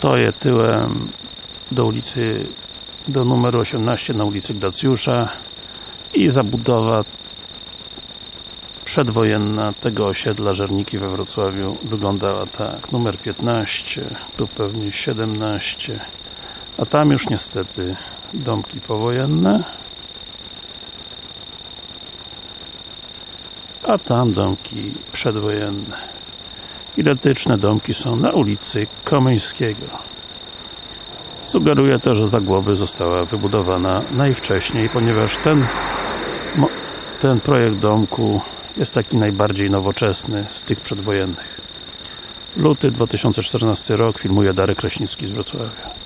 Stoję tyłem do ulicy do numeru 18 na ulicy Gracjusza i zabudowa przedwojenna tego osiedla Żerniki we Wrocławiu. Wyglądała tak, numer 15 tu pewnie 17 a tam już niestety domki powojenne. A tam domki przedwojenne identyczne domki są na ulicy Komeńskiego. Sugeruje to, że za głowy została wybudowana najwcześniej, ponieważ ten ten projekt domku jest taki najbardziej nowoczesny z tych przedwojennych. Luty 2014 rok, filmuje Darek Kraśnicki z Wrocławia